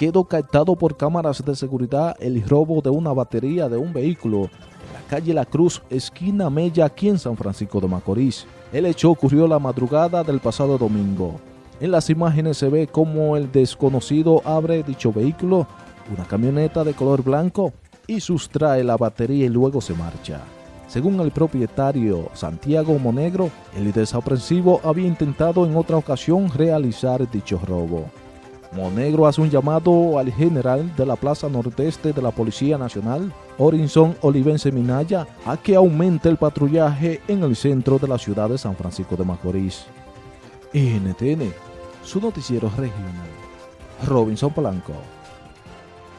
quedó captado por cámaras de seguridad el robo de una batería de un vehículo en la calle La Cruz, esquina Mella, aquí en San Francisco de Macorís. El hecho ocurrió la madrugada del pasado domingo. En las imágenes se ve cómo el desconocido abre dicho vehículo, una camioneta de color blanco, y sustrae la batería y luego se marcha. Según el propietario Santiago Monegro, el desaprensivo había intentado en otra ocasión realizar dicho robo. Monegro hace un llamado al general de la Plaza Nordeste de la Policía Nacional, Orinson Olivense Minaya, a que aumente el patrullaje en el centro de la ciudad de San Francisco de Macorís. NTN, su noticiero regional. Robinson Polanco.